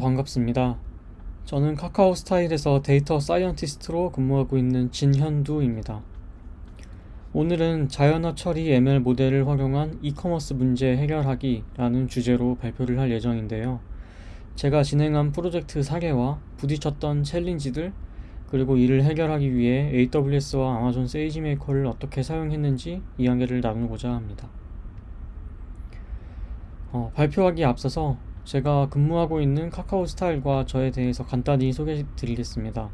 반갑습니다. 저는 카카오 스타일에서 data scientist로 근무하고 있는 진현두입니다. 오늘은 자연어 처리 ML 모델을 활용한 이커머스 문제 해결하기 라는 주제로 발표를 할 예정인데요. 제가 진행한 프로젝트 사례와 부딪혔던 challenge들 그리고 이를 해결하기 위해 AWS와 Amazon SageMaker를 어떻게 사용했는지 이야기를 나누고자 합니다. 어, 발표하기에 앞서서 제가 근무하고 있는 카카오 스타일과 저에 대해서 간단히 소개해 드리겠습니다.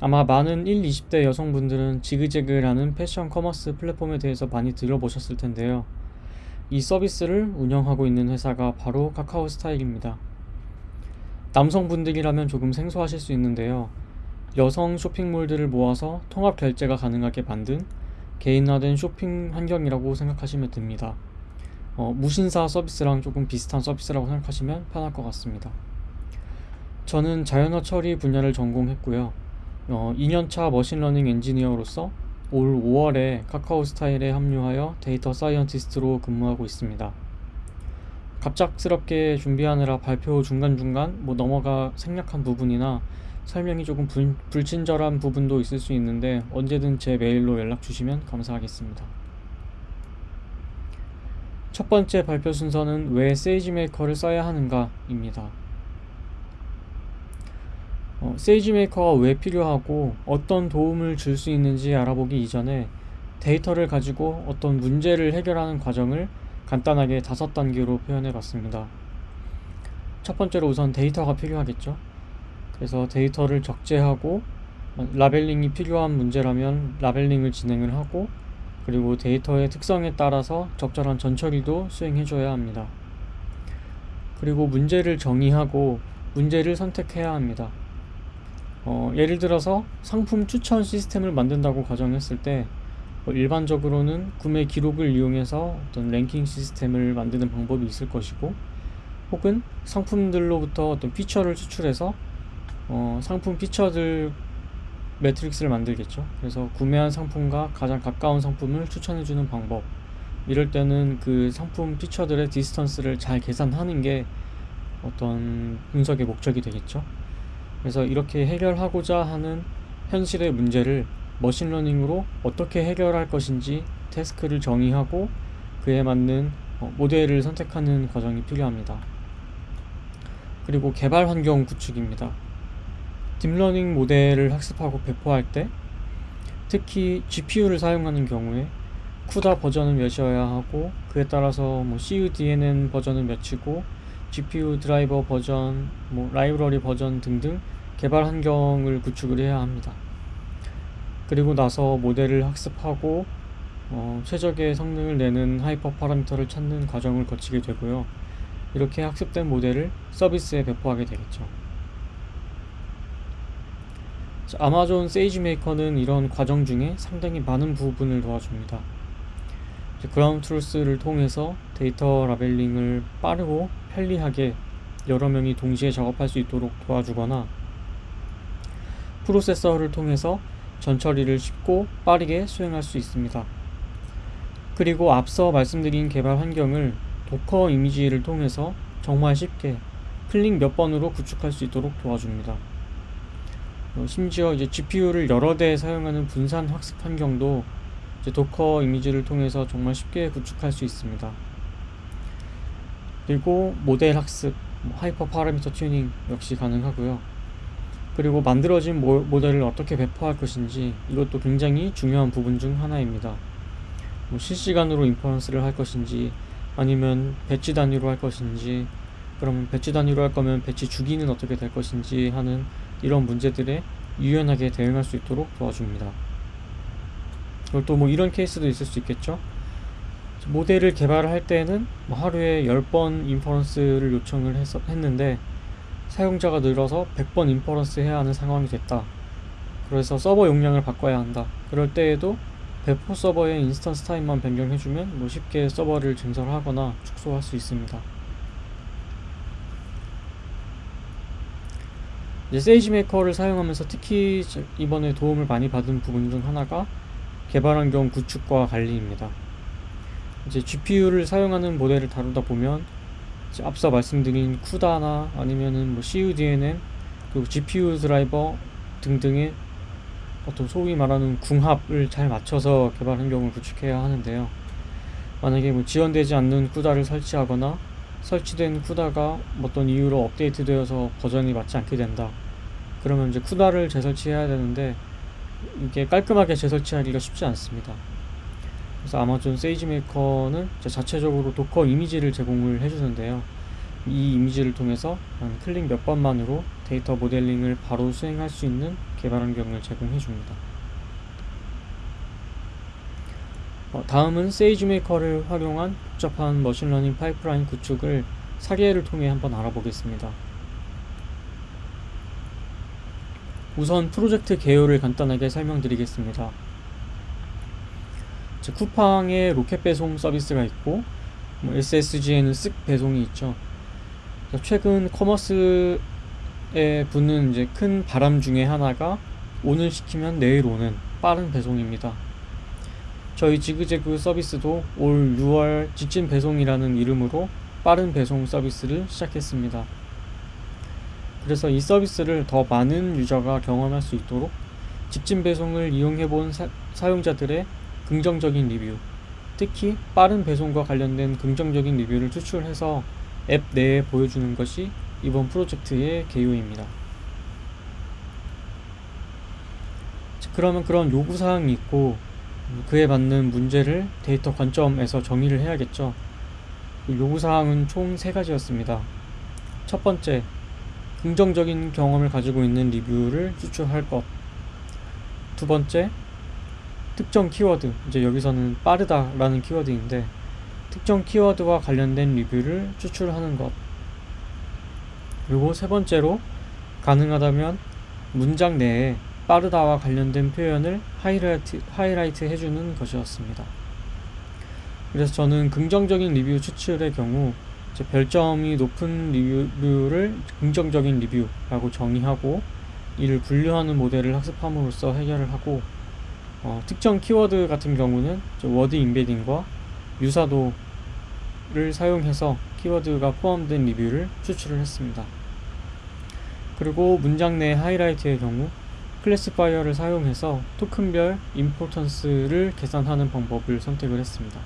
아마 많은 1, 20대 여성분들은 지그재그라는 패션 commerce 플랫폼에 대해서 많이 들어보셨을 텐데요. 이 서비스를 운영하고 있는 회사가 바로 카카오 스타일입니다. 남성분들이라면 조금 생소하실 수 있는데요. 여성 쇼핑몰들을 모아서 통합 결제가 가능하게 만든 개인화된 쇼핑 환경이라고 생각하시면 됩니다. 어, 무신사 서비스랑 조금 비슷한 서비스라고 생각하시면 편할 것 같습니다. 저는 자연어 처리 분야를 전공했고요. 어, 2년차 machine learning 엔지니어로서 올 5월에 카카오 스타일에 합류하여 data scientist로 근무하고 있습니다. 갑작스럽게 준비하느라 발표 중간중간 뭐 넘어가 생략한 부분이나 설명이 조금 불, 불친절한 부분도 있을 수 있는데 언제든 제 메일로 연락 주시면 감사하겠습니다. 첫 번째 발표 순서는 왜 세이지메이커를 써야 하는가입니다. 어, 세이지메이커가 왜 필요하고 어떤 도움을 줄 수 있는지 알아보기 이전에 데이터를 가지고 어떤 문제를 해결하는 과정을 간단하게 다섯 단계로 표현해 봤습니다. 첫 번째로 우선 데이터가 필요하겠죠. 그래서 데이터를 적재하고 labeling이 필요한 문제라면 labeling을 진행을 하고 그리고 데이터의 특성에 따라서 적절한 전처리도 수행해줘야 합니다. 그리고 문제를 정의하고 문제를 선택해야 합니다. 어, 예를 들어서 상품 추천 시스템을 만든다고 가정했을 때뭐 일반적으로는 구매 기록을 이용해서 어떤 랭킹 시스템을 만드는 방법이 있을 것이고 혹은 상품들로부터 어떤 feature를 추출해서 어, 상품 feature들 matrix를 만들겠죠. 그래서 구매한 상품과 가장 가까운 상품을 추천해주는 방법. 이럴 때는 그 상품 feature들의 distance를 잘 계산하는 게 어떤 분석의 목적이 되겠죠. 그래서 이렇게 해결하고자 하는 현실의 문제를 머신러닝으로 어떻게 해결할 것인지 task를 정의하고 그에 맞는 어, 모델을 선택하는 과정이 필요합니다. 그리고 개발 환경 구축입니다. 딥러닝 모델을 학습하고 배포할 때 특히 GPU를 사용하는 경우에 CUDA 버전은 몇이어야 하고 그에 따라서 뭐 cuDNN 버전은 몇이고 GPU 드라이버 버전, 뭐 라이브러리 버전 등등 개발 환경을 구축을 해야 합니다. 그리고 나서 모델을 학습하고 어, 최적의 성능을 내는 hyperparameter를 찾는 과정을 거치게 되고요. 이렇게 학습된 모델을 서비스에 배포하게 되겠죠. 아마존 SageMaker는 이런 과정 중에 상당히 많은 부분을 도와줍니다. Ground Truth를 통해서 데이터 labeling을 빠르고 편리하게 여러 명이 동시에 작업할 수 있도록 도와주거나 프로세서를 통해서 전처리를 쉽고 빠르게 수행할 수 있습니다. 그리고 앞서 말씀드린 개발 환경을 Docker 이미지를 통해서 정말 쉽게 클릭 몇 번으로 구축할 수 있도록 도와줍니다. 어, 심지어 이제 GPU를 여러 대 사용하는 분산 학습 환경도 Docker 이미지를 통해서 정말 쉽게 구축할 수 있습니다. 그리고 모델 학습, 뭐 hyperparameter 튜닝 역시 가능하고요. 그리고 만들어진 모, 모델을 어떻게 배포할 것인지 이것도 굉장히 중요한 부분 중 하나입니다. 뭐 실시간으로 inference를 할 것인지 아니면 batch 단위로 할 것인지 그러면 batch 단위로 할 거면 batch 주기는 어떻게 될 것인지 하는 이런 문제들에 유연하게 대응할 수 있도록 도와줍니다. 그리고 또 뭐 이런 케이스도 있을 수 있겠죠. 모델을 개발할 때는 뭐 하루에 10번 inference를 요청을 했, 했는데 사용자가 늘어서 100번 inference 해야 하는 상황이 됐다. 그래서 서버 용량을 바꿔야 한다. 그럴 때에도 배포 서버의 instance type만 변경해주면 뭐 쉽게 서버를 증설하거나 축소할 수 있습니다. 이제 SageMaker를 사용하면서 특히 이번에 도움을 많이 받은 부분 중 하나가 개발 환경 구축과 관리입니다. 이제 GPU를 사용하는 모델을 다루다 보면 앞서 말씀드린 쿠다나 아니면은 뭐 CUDNN 그리고 GPU 드라이버 등등의 어떤 소위 말하는 궁합을 잘 맞춰서 개발 환경을 구축해야 하는데요. 만약에 뭐 지원되지 않는 쿠다를 설치하거나 설치된 쿠다가 어떤 이유로 업데이트되어서 버전이 맞지 않게 된다. 그러면 이제 CUDA를 재설치해야 되는데 이게 깔끔하게 재설치하기가 쉽지 않습니다. 그래서 아마존 SageMaker는 자체적으로 Docker 이미지를 제공을 해주는데요. 이 이미지를 통해서 한 클릭 몇 번만으로 데이터 모델링을 바로 수행할 수 있는 개발 환경을 제공해 줍니다. 어, 다음은 SageMaker를 활용한 복잡한 머신러닝 파이프라인 구축을 사례를 통해 한번 알아보겠습니다. 우선 프로젝트 개요를 간단하게 설명드리겠습니다. 쿠팡에 로켓 배송 서비스가 있고 뭐 SSG에는 쓱 배송이 있죠. 최근 커머스에 부는 이제 큰 바람 중에 하나가 오늘 시키면 내일 오는 빠른 배송입니다. 저희 지그재그 서비스도 올 6월 직진 배송이라는 이름으로 빠른 배송 서비스를 시작했습니다. 그래서 이 서비스를 더 많은 유저가 경험할 수 있도록 직진 배송을 이용해 본 사용자들의 긍정적인 리뷰, 특히 빠른 배송과 관련된 긍정적인 리뷰를 추출해서 앱 내에 보여주는 것이 이번 프로젝트의 개요입니다. 그러면 그런 요구사항이 있고 그에 맞는 문제를 데이터 관점에서 정의를 해야겠죠. 그 요구사항은 총세 가지였습니다. 첫 번째, 긍정적인 경험을 가지고 있는 리뷰를 추출할 것. 두 번째, 특정 키워드. 이제 여기서는 빠르다라는 키워드인데, 특정 키워드와 관련된 리뷰를 추출하는 것. 그리고 세 번째로, 가능하다면 문장 내에 빠르다와 관련된 표현을 하이라이트, 하이라이트 해주는 것이었습니다. 그래서 저는 긍정적인 리뷰 추출의 경우 별점이 높은 리뷰를 긍정적인 리뷰라고 정의하고 이를 분류하는 모델을 학습함으로써 해결을 하고 어, 특정 키워드 같은 경우는 word embedding과 유사도를 사용해서 키워드가 포함된 리뷰를 추출을 했습니다. 그리고 문장 내 하이라이트의 경우 classifier를 사용해서 토큰별 importance를 계산하는 방법을 선택을 했습니다.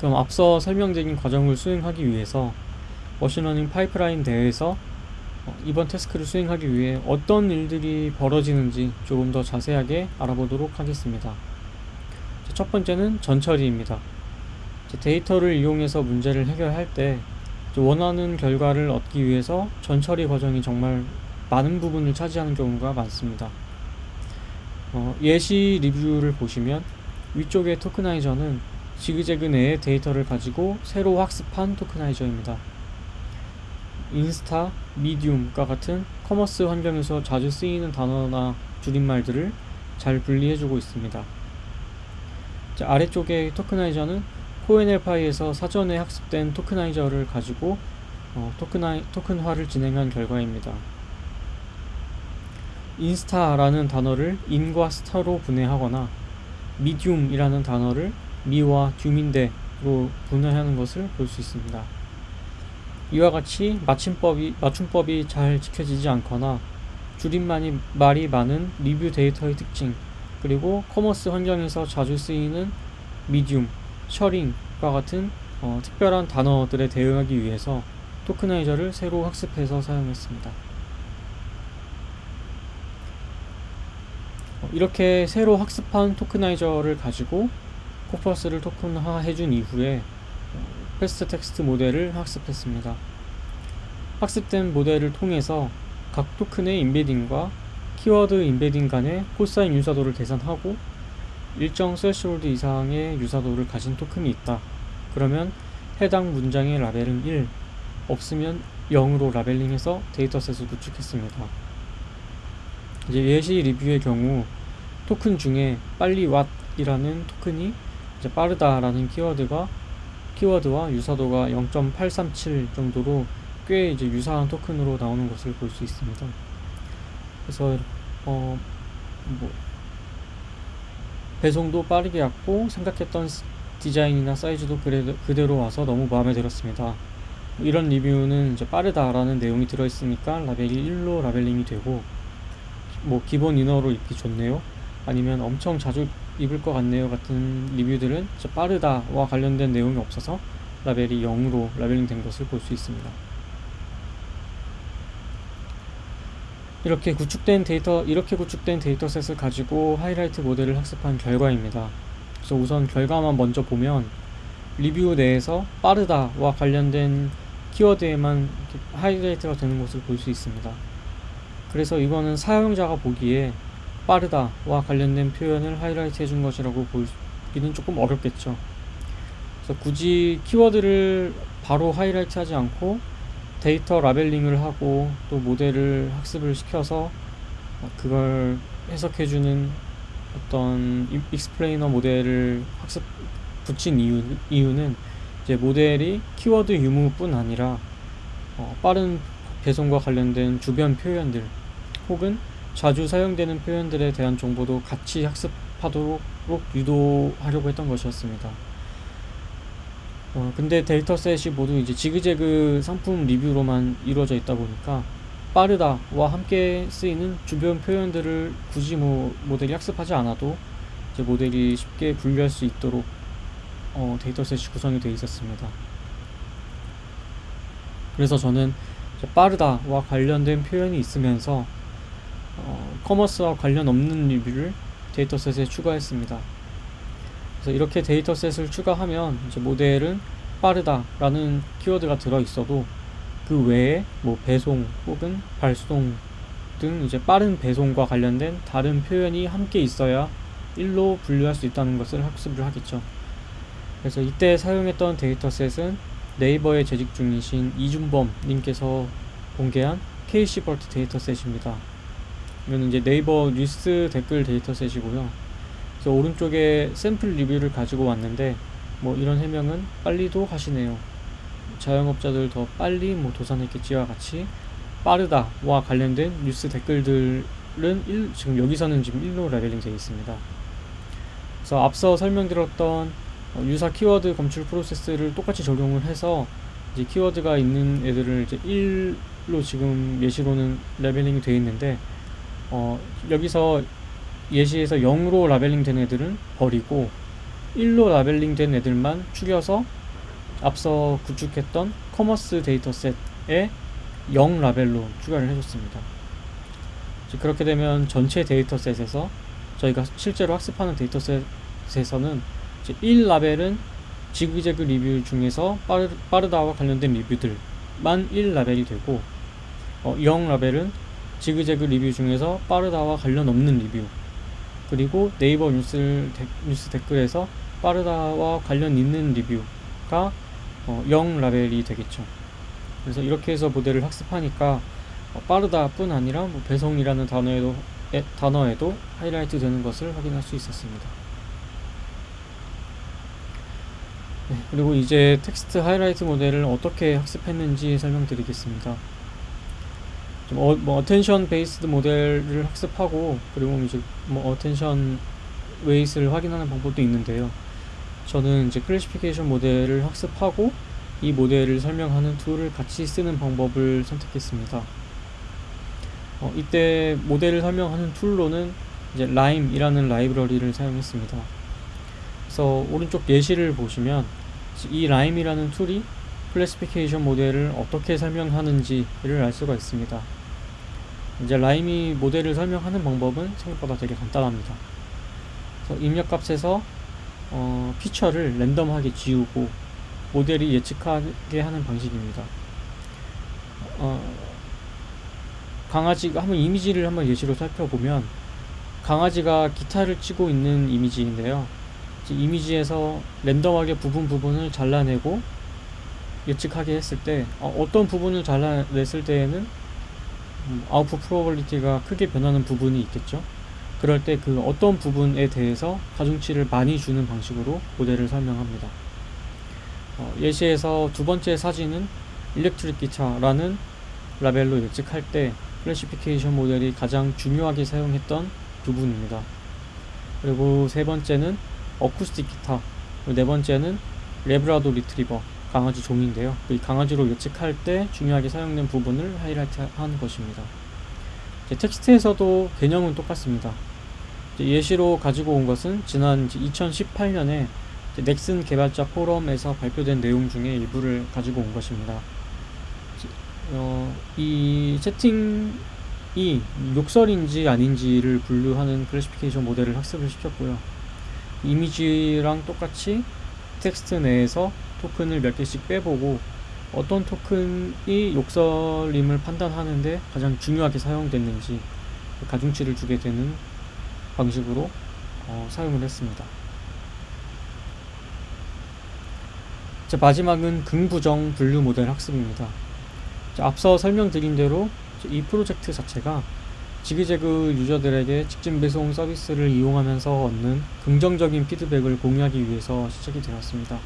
그럼 앞서 설명드린 과정을 수행하기 위해서 머신러닝 파이프라인 내에서 어, 이번 task를 수행하기 위해 어떤 일들이 벌어지는지 조금 더 자세하게 알아보도록 하겠습니다. 첫 번째는 전처리입니다. 데이터를 이용해서 문제를 해결할 때 원하는 결과를 얻기 위해서 전처리 과정이 정말 많은 부분을 차지하는 경우가 많습니다. 어, 예시 리뷰를 보시면 위쪽의 tokenizer는 지그재그 내의 데이터를 가지고 새로 학습한 tokenizer입니다. 인스타, 미디움과 같은 commerce 환경에서 자주 쓰이는 단어나 줄임말들을 잘 분리해주고 있습니다. 아래쪽의 tokenizer는 KoNLPy에서 사전에 학습된 tokenizer를 가지고 어, tokeni, 토큰화를 진행한 결과입니다. 인스타라는 단어를 인과 스타로 분해하거나 미디움이라는 단어를 미와 듀민대로 분해하는 것을 볼 수 있습니다. 이와 같이 맞춤법이, 맞춤법이 잘 지켜지지 않거나 줄임말이 말이 많은 리뷰 데이터의 특징 그리고 commerce 환경에서 자주 쓰이는 미디움 셔링과 같은 어, 특별한 단어들에 대응하기 위해서 tokenizer를 새로 학습해서 사용했습니다. 어, 이렇게 새로 학습한 tokenizer를 가지고 corpus를 토큰화 해준 이후에 fastText 모델을 학습했습니다. 학습된 모델을 통해서 각 토큰의 인베딩과 키워드 인베딩 간의 코사인 유사도를 계산하고 일정 threshold 이상의 유사도를 가진 토큰이 있다. 그러면 해당 문장의 라벨은 1, 없으면 0으로 labeling해서 dataset을 구축했습니다. 이제 예시 리뷰의 경우 토큰 중에 빨리 왔이라는 토큰이 이제 빠르다라는 키워드가 키워드와 유사도가 0.837 정도로 꽤 이제 유사한 토큰으로 나오는 것을 볼 수 있습니다. 그래서 어 뭐 배송도 빠르게 왔고 생각했던 디자인이나 사이즈도 그대로 와서 너무 마음에 들었습니다. 이런 리뷰는 이제 빠르다라는 내용이 들어있으니까 라벨이 1로 라벨링이 되고 뭐 기본 이너로 입기 좋네요. 아니면 엄청 자주 입을 것 같네요 같은 리뷰들은 빠르다와 관련된 내용이 없어서 라벨이 0으로 labeling 된 것을 볼 수 있습니다. 이렇게 구축된 데이터 이렇게 구축된 dataset을 가지고 하이라이트 모델을 학습한 결과입니다. 그래서 우선 결과만 먼저 보면 리뷰 내에서 빠르다와 관련된 키워드에만 하이라이트가 되는 것을 볼 수 있습니다. 그래서 이거는 사용자가 보기에 빠르다와 관련된 표현을 하이라이트 해준 것이라고 보기는 조금 어렵겠죠. 그래서 굳이 키워드를 바로 하이라이트 하지 않고 데이터 labeling을 하고 또 모델을 학습을 시켜서 그걸 해석해주는 어떤 explainer 모델을 학습 붙인 이유, 이유는 이제 모델이 키워드 유무뿐 아니라 어, 빠른 배송과 관련된 주변 표현들 혹은 자주 사용되는 표현들에 대한 정보도 같이 학습하도록 유도하려고 했던 것이었습니다. 어, 근데 dataset이 모두 이제 지그재그 상품 리뷰로만 이루어져 있다 보니까 빠르다와 함께 쓰이는 주변 표현들을 굳이 뭐 모델이 학습하지 않아도 이제 모델이 쉽게 분류할 수 있도록 어, dataset이 구성이 되어 있었습니다. 그래서 저는 빠르다와 관련된 표현이 있으면서 어, commerce와 관련 없는 리뷰를 dataset에 추가했습니다. 그래서 이렇게 dataset을 추가하면 이제 모델은 빠르다라는 키워드가 들어 있어도 그 외에 뭐 배송 혹은 발송 등 이제 빠른 배송과 관련된 다른 표현이 함께 있어야 1로 분류할 수 있다는 것을 학습을 하겠죠. 그래서 이때 사용했던 dataset은 네이버에 재직 중이신 이준범 님께서 공개한 KcBERT dataset입니다. 이건 이제 네이버 뉴스 댓글 dataset이고요. 그래서 오른쪽에 샘플 리뷰를 가지고 왔는데 뭐 이런 해명은 빨리도 하시네요. 자영업자들 더 빨리 뭐 도산했겠지와 같이 빠르다와 관련된 뉴스 댓글들은 1, 지금 여기서는 지금 1로 labeling 되어 있습니다. 그래서 앞서 설명드렸던 어, 유사 키워드 검출 프로세스를 똑같이 적용을 해서 이제 키워드가 있는 애들을 이제 1로 지금 예시로는 labeling이 되어 있는데 어, 여기서 예시에서 0으로 labeling 된 애들은 버리고 1로 labeling 된 애들만 추려서 앞서 구축했던 commerce dataset에 0 라벨로 추가를 해줬습니다. 그렇게 되면 전체 dataset에서 저희가 실제로 학습하는 dataset에서는 1 라벨은 지그재그 리뷰 중에서 빠르, 빠르다와 관련된 리뷰들만 1 라벨이 되고 어, 0 라벨은 지그재그 리뷰 중에서 빠르다와 관련 없는 리뷰 그리고 네이버 뉴스, 데, 뉴스 댓글에서 빠르다와 관련 있는 리뷰가 어, 0 라벨이 되겠죠. 그래서 이렇게 해서 모델을 학습하니까 어, 빠르다 뿐 아니라 뭐 배송이라는 단어에도, 에, 단어에도 하이라이트 되는 것을 확인할 수 있었습니다. 네, 그리고 이제 텍스트 하이라이트 모델을 어떻게 학습했는지 설명드리겠습니다. 어, 뭐 attention based 모델을 학습하고 그리고 이제 뭐 attention weights를 확인하는 방법도 있는데요. 저는 이제 classification 모델을 학습하고 이 모델을 설명하는 tool을 같이 쓰는 방법을 선택했습니다. 어, 이때 모델을 설명하는 tool로는 이제 LIME이라는 라이브러리를 사용했습니다. 그래서 오른쪽 예시를 보시면 이 LIME이라는 tool이 classification 모델을 어떻게 설명하는지를 알 수가 있습니다. 이제 LIME이 모델을 설명하는 방법은 생각보다 되게 간단합니다. 그래서 입력값에서 어, feature를 random하게 지우고 모델이 예측하게 하는 방식입니다. 어, 강아지가 한번 이미지를 한번 예시로 살펴보면 강아지가 기타를 치고 있는 이미지인데요. 이미지에서 랜덤하게 부분 부분을 잘라내고 예측하게 했을 때 어, 떤 부분을 잘라냈을 때에는 음, 아웃풋 프로버리티가 크게 변하는 부분이 있겠죠. 그럴 때 그 어떤 부분에 대해서 가중치를 많이 주는 방식으로 모델을 설명합니다. 어, 예시에서 두 번째 사진은 electric 기타라는 라벨로 예측할 때 classification 모델이 가장 중요하게 사용했던 부분입니다. 그리고 세 번째는 어쿠스틱 기타 네 번째는 래브라도 리트리버 강아지 종인데요. 이 강아지로 예측할 때 중요하게 사용된 부분을 하이라이트한 것입니다. 텍스트에서도 개념은 똑같습니다. 예시로 가지고 온 것은 지난 2018년에 넥슨 개발자 포럼에서 발표된 내용 중에 일부를 가지고 온 것입니다. 어, 이 채팅이 욕설인지 아닌지를 분류하는 classification 모델을 학습을 시켰고요. 이미지랑 똑같이 텍스트 내에서 토큰을 몇 개씩 빼보고 어떤 토큰이 욕설임을 판단하는데 가장 중요하게 사용됐는지 가중치를 주게 되는 방식으로 어, 사용을 했습니다. 자, 마지막은 긍부정 분류 모델 학습입니다. 자, 앞서 설명드린 대로 이 프로젝트 자체가 지그재그 유저들에게 직진 배송 서비스를 이용하면서 얻는 긍정적인 피드백을 공유하기 위해서 시작이 되었습니다.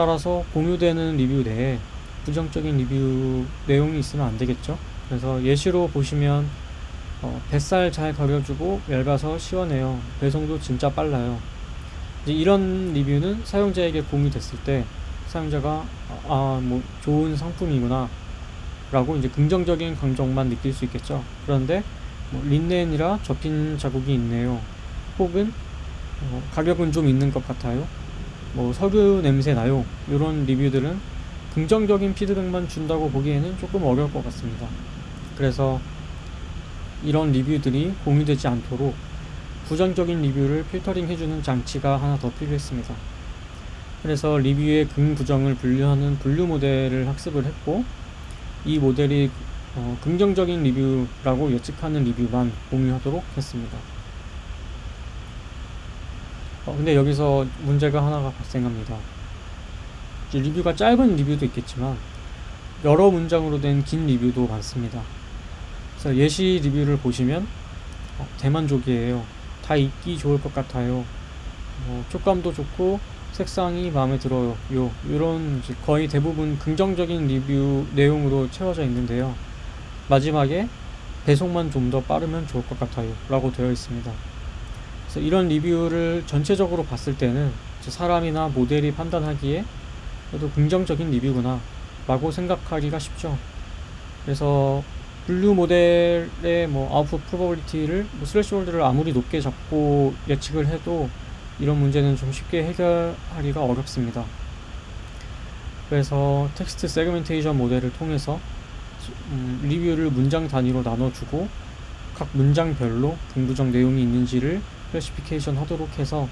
따라서 공유되는 리뷰 내에 부정적인 리뷰 내용이 있으면 안 되겠죠. 그래서 예시로 보시면 어, 뱃살 잘 가려주고 얇아서 시원해요. 배송도 진짜 빨라요. 이제 이런 리뷰는 사용자에게 공유됐을 때 사용자가 아 뭐 좋은 상품이구나 라고 이제 긍정적인 감정만 느낄 수 있겠죠. 그런데 뭐 린넨이라 접힌 자국이 있네요. 혹은 어, 가격은 좀 있는 것 같아요. 뭐 석유 냄새 나요. 이런 리뷰들은 긍정적인 피드백만 준다고 보기에는 조금 어려울 것 같습니다. 그래서 이런 리뷰들이 공유되지 않도록 부정적인 리뷰를 필터링 해주는 장치가 하나 더 필요했습니다. 그래서 리뷰의 긍부정을 분류하는 분류 모델을 학습을 했고 이 모델이 어, 긍정적인 리뷰라고 예측하는 리뷰만 공유하도록 했습니다. 어, 근데 여기서 문제가 하나가 발생합니다. 리뷰가 짧은 리뷰도 있겠지만 여러 문장으로 된 긴 리뷰도 많습니다. 그래서 예시 리뷰를 보시면 어, 대만족이에요. 다 읽기 좋을 것 같아요. 어, 촉감도 좋고 색상이 마음에 들어요. 요 이런 거의 대부분 긍정적인 리뷰 내용으로 채워져 있는데요. 마지막에 배송만 좀 더 빠르면 좋을 것 같아요. 라고 되어 있습니다. 그래서 이런 리뷰를 전체적으로 봤을 때는 사람이나 모델이 판단하기에 그래도 긍정적인 리뷰구나 라고 생각하기가 쉽죠. 그래서 분류 모델의 뭐 아웃풋 probability를 뭐 threshold를 아무리 높게 잡고 예측을 해도 이런 문제는 좀 쉽게 해결하기가 어렵습니다. 그래서 텍스트 segmentation 모델을 통해서 음, 리뷰를 문장 단위로 나눠주고 각 문장별로 긍부정 내용이 있는지를 classification 하도록 해서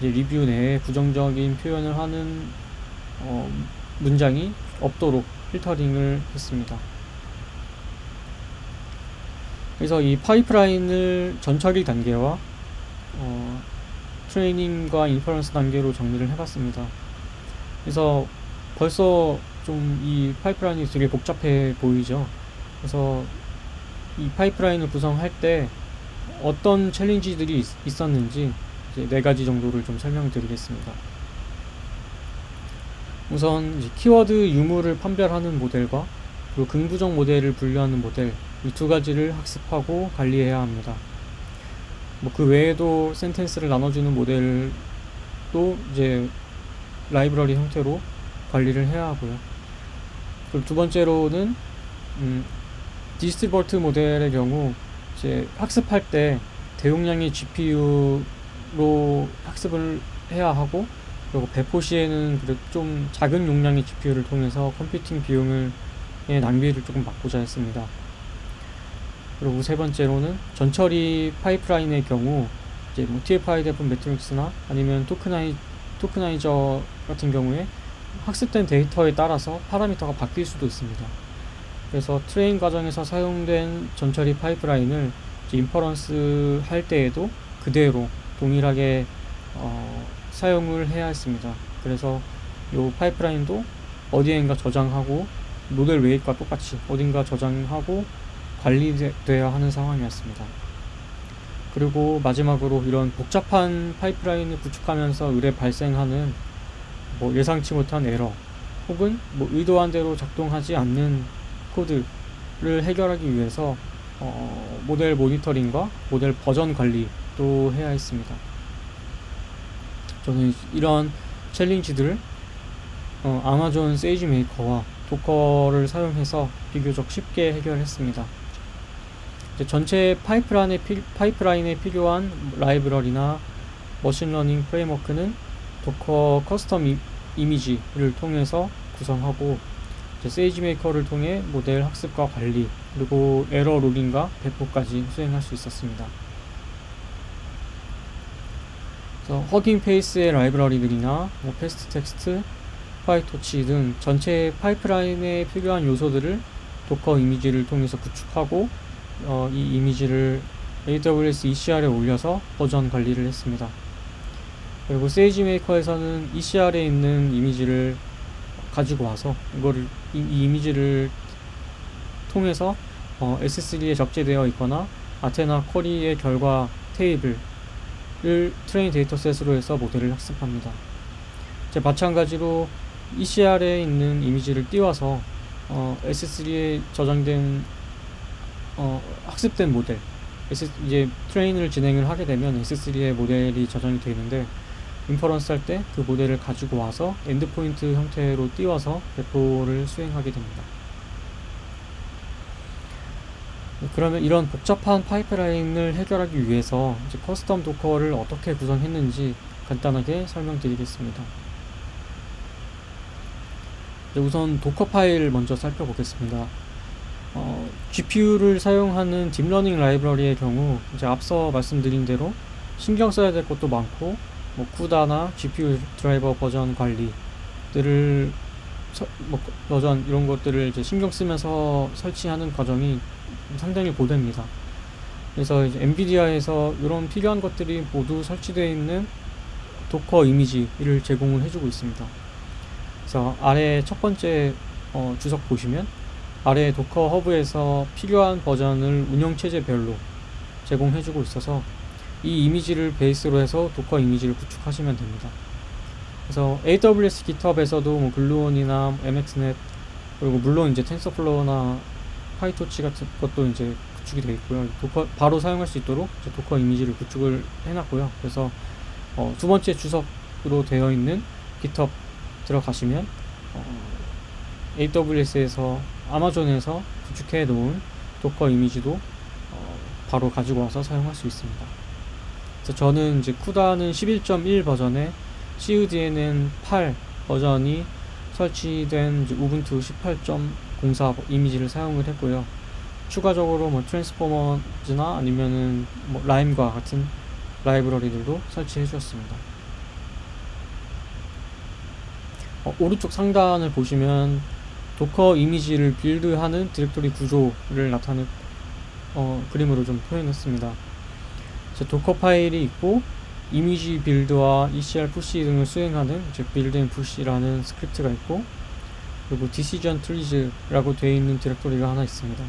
리뷰 내에 부정적인 표현을 하는 어, 문장이 없도록 필터링을 했습니다. 그래서 이 파이프라인을 전처리 단계와 어, 트레이닝과 inference 단계로 정리를 해봤습니다. 그래서 벌써 좀 이 파이프라인이 되게 복잡해 보이죠. 그래서 이 파이프라인을 구성할 때 어떤 챌린지들이 있, 있었는지 네 가지 정도를 좀 설명드리겠습니다. 우선 키워드 유무를 판별하는 모델과 그리고 긍부정 모델을 분류하는 모델 이 두 가지를 학습하고 관리해야 합니다. 뭐 그 외에도 센텐스를 나눠주는 모델도 이제 라이브러리 형태로 관리를 해야 하고요. 그리고 두 번째로는 음, DistilBERT 모델의 경우 이제 학습할 때 대용량의 GPU로 학습을 해야 하고 그리고 배포 시에는 좀 작은 용량의 GPU를 통해서 컴퓨팅 비용을 낭비를 조금 막고자 했습니다. 그리고 세 번째로는 전처리 파이프라인의 경우 이제 뭐 TF-IDF 매트릭스나 아니면 tokeni, tokenizer 같은 경우에 학습된 데이터에 따라서 파라미터가 바뀔 수도 있습니다. 그래서 train 과정에서 사용된 전처리 파이프라인을 inference 할 때에도 그대로 동일하게 어, 사용을 해야 했습니다. 그래서 이 파이프라인도 어디엔가 저장하고 모델 weight과 똑같이 어딘가 저장하고 관리되어야 하는 상황이었습니다. 그리고 마지막으로 이런 복잡한 파이프라인을 구축하면서 으레 발생하는 뭐 예상치 못한 에러 혹은 뭐 의도한 대로 작동하지 않는 코드를 해결하기 위해서 어, 모델 모니터링과 모델 버전 관리도 해야 했습니다. 저는 이런 challenge들을 어, 아마존 SageMaker와 Docker를 사용해서 비교적 쉽게 해결했습니다. 전체 파이프라인에, 피, 파이프라인에 필요한 라이브러리나 머신러닝 프레임워크는 Docker custom 이, 이미지를 통해서 구성하고 SageMaker를 통해 모델 학습과 관리 그리고 에러 logging과 배포까지 수행할 수 있었습니다. 그래서 Hugging Face의 라이브러리들이나 뭐 fastText, PyTorch 등 전체 파이프라인에 필요한 요소들을 Docker 이미지를 통해서 구축하고 어, 이 이미지를 AWS ECR에 올려서 버전 관리를 했습니다. 그리고 SageMaker에서는 ECR에 있는 이미지를 가지고 와서 이거를 이, 이 이미지를 통해서 어, S3에 적재되어 있거나 Athena query의 결과 테이블을 train dataset으로 해서 모델을 학습합니다. 이제 마찬가지로 ECR에 있는 이미지를 띄워서 어, S3에 저장된 어, 학습된 모델 S, 이제 train을 진행을 하게 되면 S3의 모델이 저장이 되어 있는데 inference 할 때 그 모델을 가지고 와서 endpoint 형태로 띄워서 배포를 수행하게 됩니다. 그러면 이런 복잡한 파이프라인을 해결하기 위해서 custom Docker를 어떻게 구성했는지 간단하게 설명드리겠습니다. 우선 Dockerfile 먼저 살펴보겠습니다. 어, GPU를 사용하는 딥러닝 라이브러리의 경우 이제 앞서 말씀드린 대로 신경 써야 될 것도 많고 뭐 CUDA나 GPU 드라이버 버전 관리들을 서, 뭐 버전 이런 것들을 이제 신경 쓰면서 설치하는 과정이 상당히 고됩니다. 그래서 엔비디아에서 이런 필요한 것들이 모두 설치되어 있는 Docker 이미지를 제공을 해주고 있습니다. 그래서 아래 첫 번째 어, 주석 보시면 아래 Docker Hub에서 필요한 버전을 운영체제별로 제공해주고 있어서 이 이미지를 베이스로 해서 Docker 이미지를 구축하시면 됩니다. 그래서 AWS GitHub에서도 뭐 Gluon이나 MXNet 그리고 물론 이제 TensorFlow나 PyTorch 같은 것도 이제 구축이 되어 있고요. Docker 바로 사용할 수 있도록 Docker 이미지를 구축을 해놨고요. 그래서 어, 두 번째 주석으로 되어 있는 GitHub 들어가시면 어, AWS에서 아마존에서 구축해 놓은 Docker 이미지도 어, 바로 가지고 와서 사용할 수 있습니다. 그래서 저는 이제 CUDA는 11.1 버전에 cuDNN은 8 버전이 설치된 Ubuntu 18.04 이미지를 사용을 했고요. 추가적으로 뭐 Transformers나 아니면은 뭐 LIME과 같은 라이브러리들도 설치해 주었습니다. 어, 오른쪽 상단을 보시면 Docker 이미지를 build하는 디렉토리 구조를 나타낸 어, 그림으로 좀 표현했습니다. Dockerfile이 있고 이미지 빌드와 ECR 푸시 등을 수행하는 즉 build and push라는 스크립트가 있고 그리고 decision trees라고 되어 있는 디렉토리가 하나 있습니다.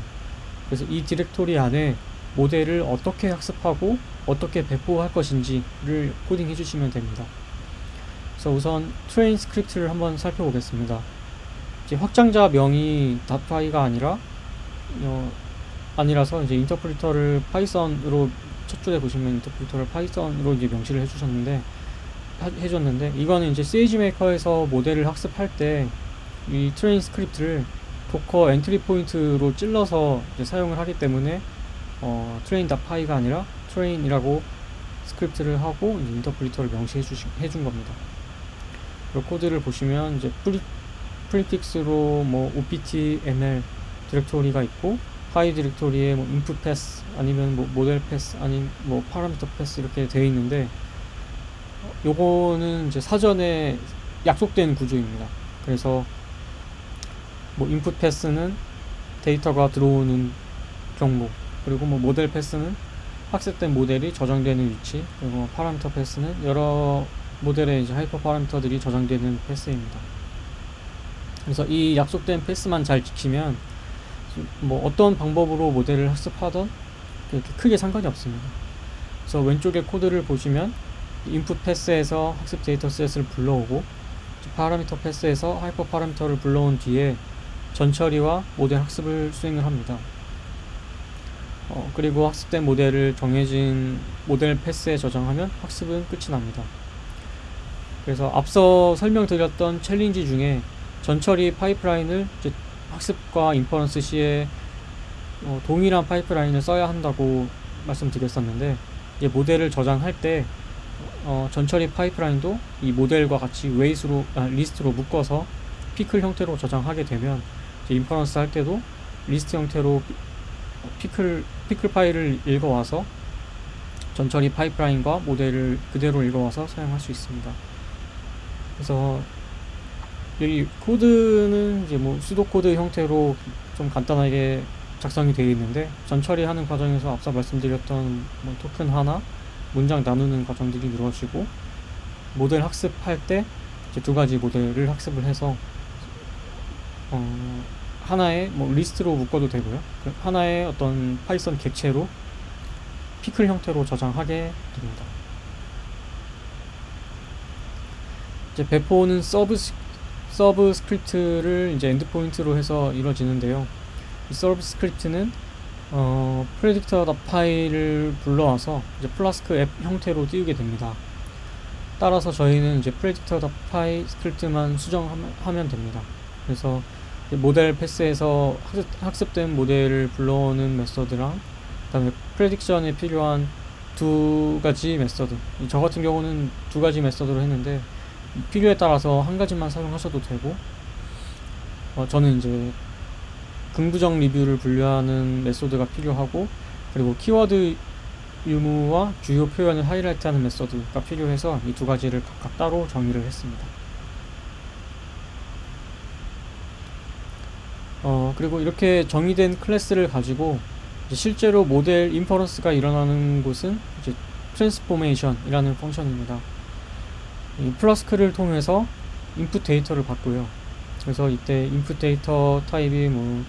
그래서 이 디렉토리 안에 모델을 어떻게 학습하고 어떻게 배포할 것인지를 코딩해 주시면 됩니다. 그래서 우선 train 스크립트를 한번 살펴보겠습니다. 이제 확장자 명이 dot py가 아니라 어, 아니라서 이제 인터프리터를 파이썬으로 첫 줄에 보시면 인터프리터를 파이썬으로 이제 명시를 해주셨는데 하, 해줬는데 이거는 이제 SageMaker에서 모델을 학습할 때 이 train 스크립트를 Docker entry point로 찔러서 사용을 하기 때문에 어, train dot py가 아니라 train이라고 스크립트를 하고 인터프리터를 명시해 주신 해준 겁니다. 이 코드를 보시면 이제 프리 prefix로 뭐 opt ml 디렉토리가 있고 파이 디렉토리에 뭐 input path 아니면 뭐 모델 path 아닌 뭐 파라미터 path 이렇게 되어 있는데 요거는 이제 사전에 약속된 구조입니다. 그래서 뭐 input path는 데이터가 들어오는 경로 그리고 뭐 모델 path는 학습된 모델이 저장되는 위치 그리고 뭐 파라미터 path는 여러 모델의 이제 hyperparameter들이 저장되는 path입니다. 그래서 이 약속된 path만 잘 지키면 뭐 어떤 방법으로 모델을 학습하던 그렇게 크게 상관이 없습니다. 그래서 왼쪽에 코드를 보시면 input path에서 학습 데이터 set을 불러오고 파라미터 path에서 hyperparameter를 불러온 뒤에 전처리와 모델 학습을 수행을 합니다. 어, 그리고 학습된 모델을 정해진 모델 path에 저장하면 학습은 끝이 납니다. 그래서 앞서 설명드렸던 challenge 중에 전처리 파이프라인을 학습과 inference 시에 어, 동일한 파이프라인을 써야 한다고 말씀드렸었는데 이제 모델을 저장할 때 어, 전처리 파이프라인도 이 모델과 같이 웨이스로 아, 리스트로 묶어서 pickle 형태로 저장하게 되면 inference 할 때도 리스트 형태로 피- pickle pickle 파일을 읽어와서 전처리 파이프라인과 모델을 그대로 읽어와서 사용할 수 있습니다. 그래서 여기 코드는 이제 뭐 pseudo code 형태로 좀 간단하게 작성이 되어 있는데 전 처리하는 과정에서 앞서 말씀드렸던 뭐 토큰화나, 문장 나누는 과정들이 이루어지고 모델 학습할 때 이제 두 가지 모델을 학습을 해서 어, 하나의 뭐 리스트로 묶어도 되고요. 그 하나의 어떤 파이썬 객체로 pickle 형태로 저장하게 됩니다. 이제 배포는 서브 스- 서브 스크립트를 이제 endpoint로 해서 이루어지는데요. 이 서브 스크립트는 어, predictor dot py를 불러와서 이제 플라스크 앱 형태로 띄우게 됩니다. 따라서 저희는 이제 predictor dot py 스크립트만 수정하면 하면 됩니다. 그래서 모델 path에서 학습, 학습 된 모델을 불러오는 method랑 그 다음에 prediction에 필요한 두 가지 method. 이제 저 같은 경우는 두 가지 method로 했는데 필요에 따라서 한 가지만 사용하셔도 되고 어, 저는 이제 긍부정 리뷰를 분류하는 method가 필요하고 그리고 키워드 유무와 주요 표현을 highlight하는 method가 필요해서 이 두 가지를 각각 따로 정의를 했습니다. 어, 그리고 이렇게 정의된 클래스를 가지고 실제로 모델 inference가 일어나는 곳은 이제 transformation이라는 function입니다. 이 Flask를 통해서 input 데이터를 받고요. 그래서 이때 input 데이터 타입이 뭐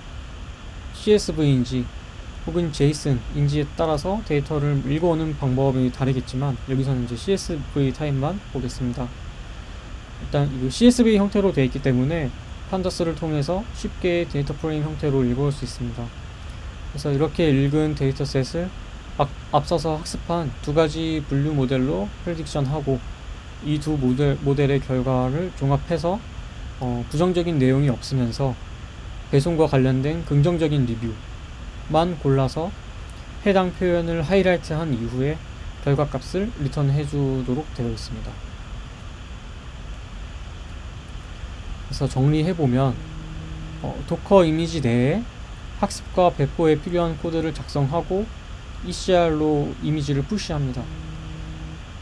CSV인지 혹은 JSON인지에 따라서 데이터를 읽어오는 방법이 다르겠지만 여기서는 이제 CSV 타입만 보겠습니다. 일단 이거 CSV 형태로 되어 있기 때문에 pandas를 통해서 쉽게 data frame 형태로 읽어올 수 있습니다. 그래서 이렇게 읽은 dataset을 앞, 앞서서 학습한 두 가지 분류 모델로 prediction하고 이 두 모델, 모델의 결과를 종합해서 어, 부정적인 내용이 없으면서 배송과 관련된 긍정적인 리뷰만 골라서 해당 표현을 highlight한 이후에 결과 값을 return해 주도록 되어 있습니다. 그래서 정리해 보면 어, Docker 이미지 내에 학습과 배포에 필요한 코드를 작성하고 ECR로 이미지를 push합니다.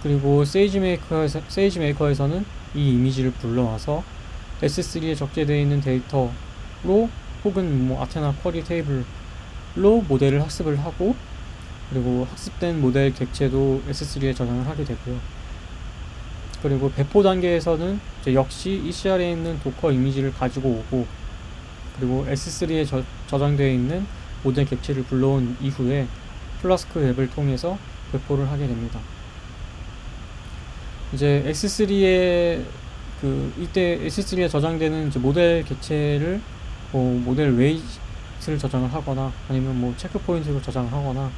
그리고 SageMaker에서, SageMaker에서는 이 이미지를 불러와서 S3에 적재되어 있는 데이터로 혹은 뭐 Athena query table로 모델을 학습을 하고 그리고 학습된 모델 객체도 S3에 저장을 하게 되고요. 그리고 배포 단계에서는 역시 ECR에 있는 Docker 이미지를 가지고 오고 그리고 S3에 저, 저장되어 있는 모델 객체를 불러온 이후에 플라스크 앱을 통해서 배포를 하게 됩니다. 이제 S3에 그 이때 S3에 저장되는 모델 객체를 뭐 모델 weight를 저장을 하거나 아니면 뭐 checkpoint로 저장을 하거나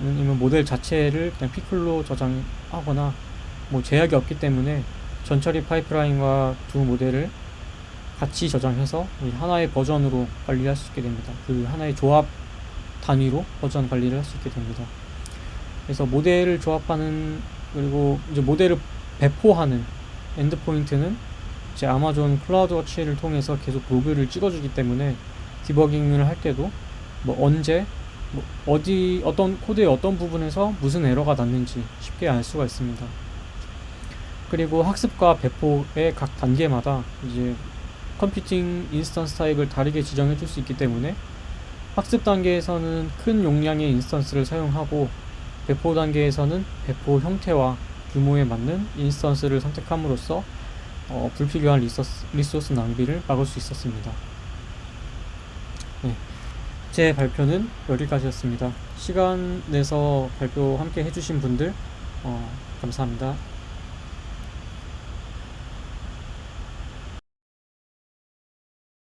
아니면 모델 자체를 그냥 pickle로 저장하거나 뭐 제약이 없기 때문에 전처리 파이프라인과 두 모델을 같이 저장해서 이 하나의 버전으로 관리할 수 있게 됩니다. 그 하나의 조합 단위로 버전 관리를 할 수 있게 됩니다. 그래서 모델을 조합하는 그리고 이제 모델을 배포하는 endpoint는 제 Amazon CloudWatch를 통해서 계속 로그를 찍어주기 때문에 디버깅을 할 때도 뭐 언제 뭐 어디 어떤 코드의 어떤 부분에서 무슨 에러가 났는지 쉽게 알 수가 있습니다. 그리고 학습과 배포의 각 단계마다 이제 computing instance 타입을 다르게 지정해 줄 수 있기 때문에 학습 단계에서는 큰 용량의 instance를 사용하고 배포 단계에서는 배포 형태와 규모에 맞는 instance를 선택함으로써 어, 불필요한 리소스, 리소스 낭비를 막을 수 있었습니다. 네, 제 발표는 여기까지였습니다. 시간 내서 발표 함께 해주신 분들 어, 감사합니다.